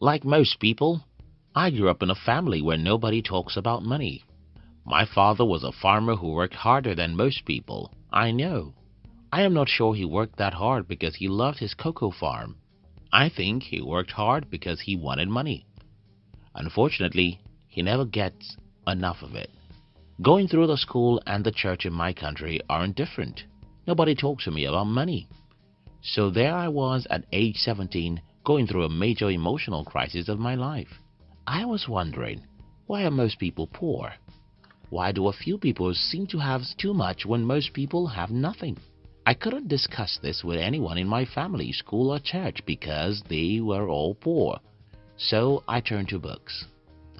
Like most people, I grew up in a family where nobody talks about money. My father was a farmer who worked harder than most people, I know. I am not sure he worked that hard because he loved his cocoa farm. I think he worked hard because he wanted money. Unfortunately, he never gets enough of it. Going through the school and the church in my country aren't different. Nobody talks to me about money. So there I was at age 17 going through a major emotional crisis of my life. I was wondering, why are most people poor? Why do a few people seem to have too much when most people have nothing? I couldn't discuss this with anyone in my family, school or church because they were all poor. So I turned to books.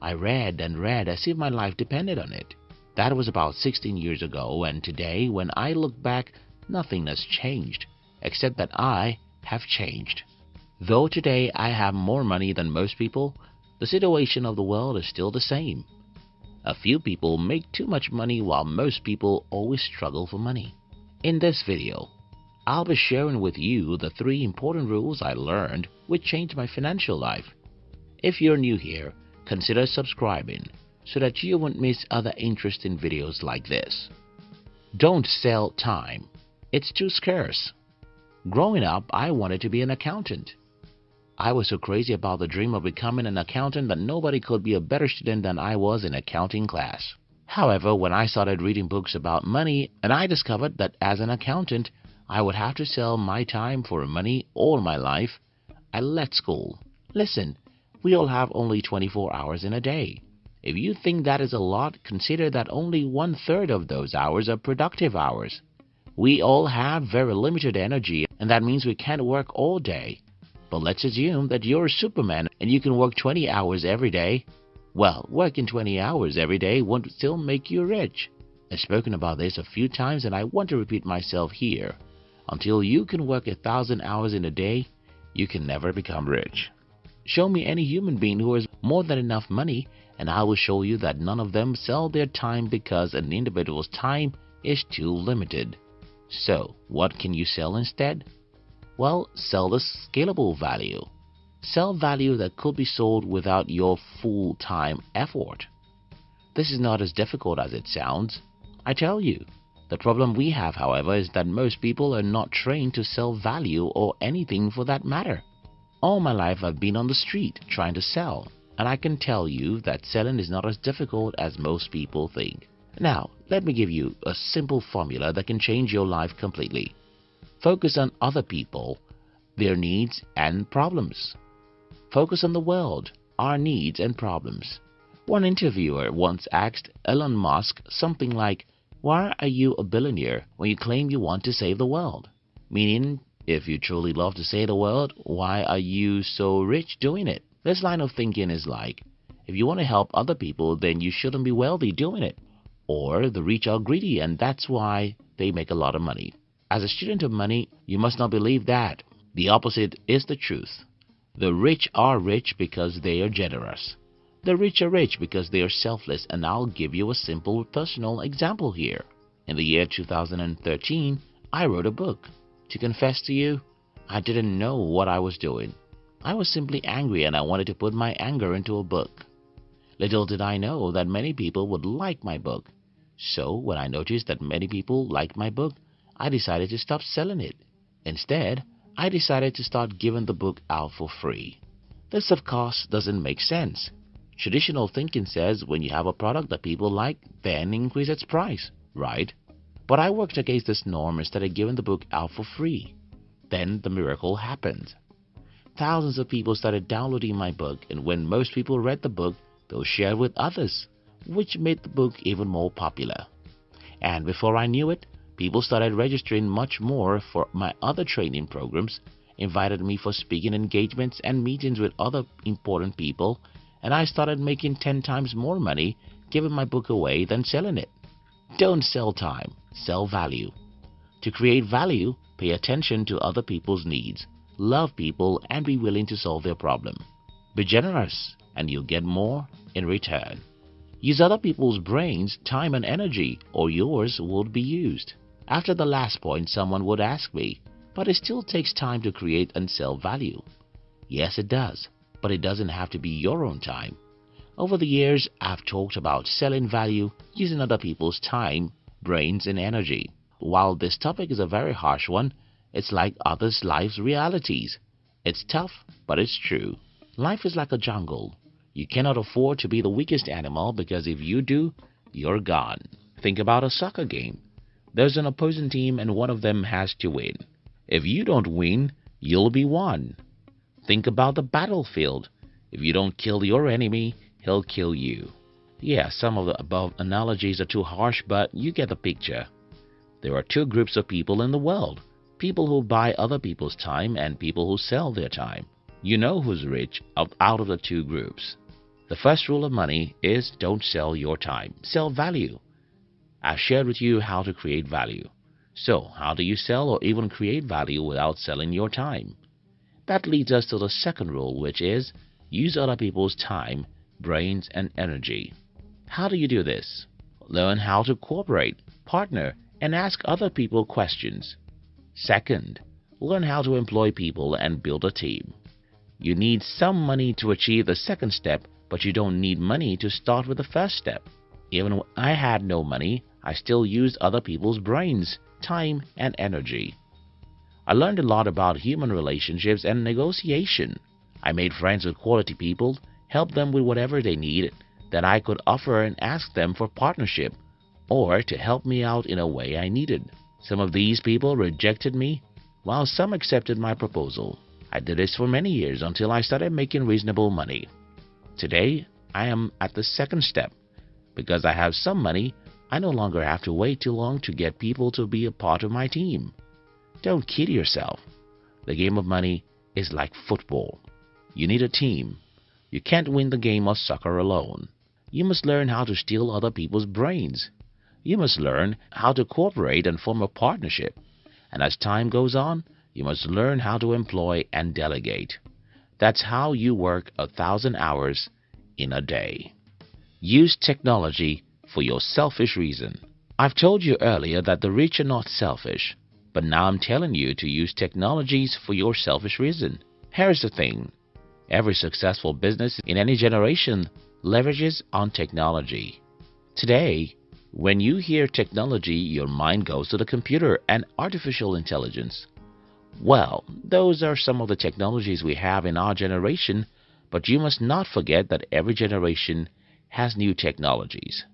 I read and read as if my life depended on it. That was about 16 years ago and today when I look back, nothing has changed except that I have changed. Though today I have more money than most people, the situation of the world is still the same. A few people make too much money while most people always struggle for money. In this video, I'll be sharing with you the three important rules I learned which changed my financial life. If you're new here, consider subscribing so that you won't miss other interesting videos like this. Don't sell time. It's too scarce. Growing up, I wanted to be an accountant. I was so crazy about the dream of becoming an accountant that nobody could be a better student than I was in accounting class. However, when I started reading books about money and I discovered that as an accountant, I would have to sell my time for money all my life, I left school. Listen, we all have only 24 hours in a day. If you think that is a lot, consider that only one third of those hours are productive hours. We all have very limited energy and that means we can't work all day. But let's assume that you're superman and you can work 20 hours every day. Well, working 20 hours every day won't still make you rich. I've spoken about this a few times and I want to repeat myself here. Until you can work a thousand hours in a day, you can never become rich. Show me any human being who has more than enough money and I will show you that none of them sell their time because an individual's time is too limited. So, what can you sell instead? Well, sell the scalable value. Sell value that could be sold without your full-time effort. This is not as difficult as it sounds. I tell you. The problem we have, however, is that most people are not trained to sell value or anything for that matter. All my life I've been on the street trying to sell, and I can tell you that selling is not as difficult as most people think. Now, let me give you a simple formula that can change your life completely. Focus on other people, their needs and problems. Focus on the world, our needs and problems. One interviewer once asked Elon Musk something like, Why are you a billionaire when you claim you want to save the world? Meaning, if you truly love to save the world, why are you so rich doing it? This line of thinking is like, if you want to help other people, then you shouldn't be wealthy doing it. Or the rich are greedy and that's why they make a lot of money. As a student of money, you must not believe that. The opposite is the truth. The rich are rich because they are generous. The rich are rich because they are selfless and I'll give you a simple personal example here. In the year 2013, I wrote a book. To confess to you, I didn't know what I was doing. I was simply angry and I wanted to put my anger into a book. Little did I know that many people would like my book. So when I noticed that many people liked my book, I decided to stop selling it. Instead, I decided to start giving the book out for free. This of course doesn't make sense. Traditional thinking says when you have a product that people like, then increase its price, right? But I worked against this norm and started giving the book out for free. Then the miracle happened. Thousands of people started downloading my book and when most people read the book, they'll share it with others, which made the book even more popular. And before I knew it, People started registering much more for my other training programs, invited me for speaking engagements and meetings with other important people, and I started making 10 times more money giving my book away than selling it. Don't sell time, sell value. To create value, pay attention to other people's needs, love people and be willing to solve their problem. Be generous and you'll get more in return. Use other people's brains, time and energy or yours won't be used. After the last point someone would ask me, but it still takes time to create and sell value. Yes, it does. but it doesn't have to be your own time. Over the years, I've talked about selling value using other people's time, brains, and energy. While this topic is a very harsh one, it's like others' lives' realities. It's tough, but it's true. Life is like a jungle. You cannot afford to be the weakest animal because if you do, you're gone. Think about a soccer game. There's an opposing team and one of them has to win. If you don't win, you'll be won. Think about the battlefield. If you don't kill your enemy, he'll kill you. Yeah, some of the above analogies are too harsh, but you get the picture. There are two groups of people in the world people who buy other people's time and people who sell their time. You know who's rich out of the two groups. The first rule of money is don't sell your time, sell value. I've shared with you how to create value. So, how do you sell or even create value without selling your time? That leads us to the second rule, which is use other people's time, brains, and energy. How do you do this? Learn how to cooperate, partner, and ask other people questions. Second, learn how to employ people and build a team. You need some money to achieve the second step, but you don't need money to start with the first step. Even when I had no money, I still used other people's brains, time, and energy. I learned a lot about human relationships and negotiation. I made friends with quality people, helped them with whatever they needed, that I could offer and ask them for partnership or to help me out in a way I needed. Some of these people rejected me, while some accepted my proposal. I did this for many years until I started making reasonable money. Today, I am at the second step. Because I have some money, I no longer have to wait too long to get people to be a part of my team. Don't kid yourself. The game of money is like football. You need a team. You can't win the game of soccer alone. You must learn how to steal other people's brains. You must learn how to cooperate and form a partnership. And as time goes on, you must learn how to employ and delegate. That's how you work a thousand hours in a day. Use technology for your selfish reason. I've told you earlier that the rich are not selfish, but now I'm telling you to use technologies for your selfish reason. Here's the thing. Every successful business in any generation leverages on technology. Today, when you hear technology, your mind goes to the computer and artificial intelligence. Well, those are some of the technologies we have in our generation, but you must not forget that every generation has new technologies.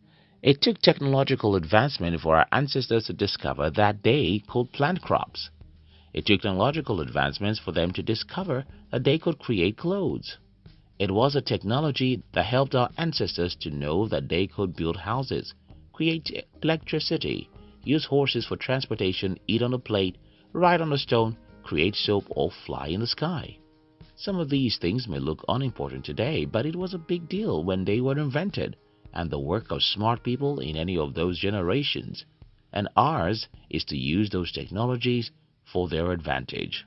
It took technological advancement for our ancestors to discover that they could plant crops. It took technological advancements for them to discover that they could create clothes. It was a technology that helped our ancestors to know that they could build houses, create electricity, use horses for transportation, eat on a plate, ride on a stone, create soap, or fly in the sky. Some of these things may look unimportant today, but it was a big deal when they were invented and the work of smart people in any of those generations. And ours is to use those technologies for their advantage.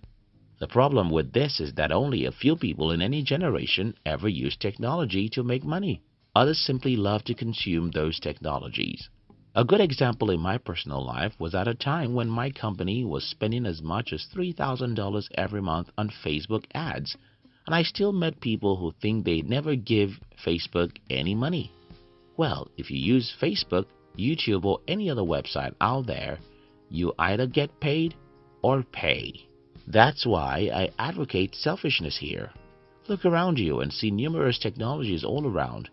The problem with this is that only a few people in any generation ever use technology to make money. Others simply love to consume those technologies. A good example in my personal life was at a time when my company was spending as much as $3,000 every month on Facebook ads, and I still met people who think they never give Facebook any money. Well, if you use Facebook, YouTube, or any other website out there, you either get paid or pay. That's why I advocate selfishness here. Look around you and see numerous technologies all around.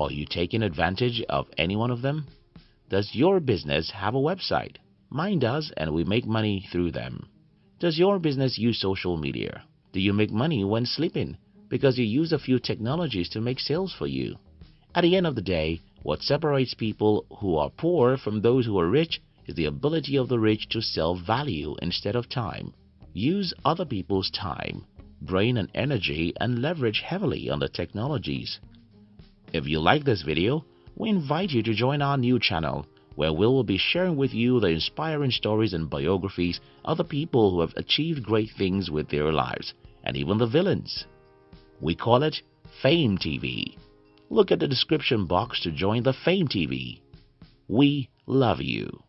Are you taking advantage of any one of them? Does your business have a website? Mine does, and we make money through them. Does your business use social media? Do you make money when sleeping? Because you use a few technologies to make sales for you. At the end of the day, what separates people who are poor from those who are rich is the ability of the rich to sell value instead of time. Use other people's time, brain and energy and leverage heavily on the technologies. If you like this video, we invite you to join our new channel where we will be sharing with you the inspiring stories and biographies of the people who have achieved great things with their lives and even the villains. We call it Fame TV. Look at the description box to join the Fame TV. We love you.